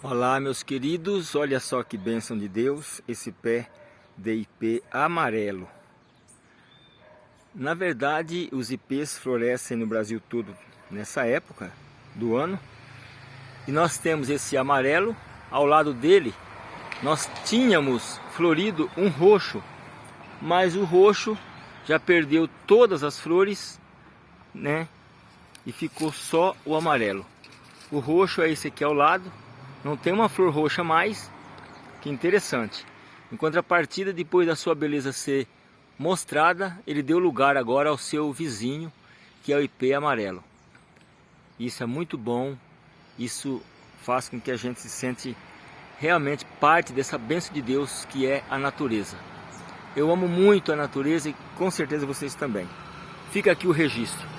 Olá meus queridos, olha só que bênção de Deus, esse pé de ipê amarelo. Na verdade, os ipês florescem no Brasil todo nessa época do ano. E nós temos esse amarelo, ao lado dele nós tínhamos florido um roxo, mas o roxo já perdeu todas as flores, né? E ficou só o amarelo. O roxo é esse aqui ao lado, não tem uma flor roxa mais, que interessante. Em contrapartida, depois da sua beleza ser mostrada, ele deu lugar agora ao seu vizinho, que é o ipê amarelo. Isso é muito bom, isso faz com que a gente se sente realmente parte dessa bênção de Deus que é a natureza. Eu amo muito a natureza e com certeza vocês também. Fica aqui o registro.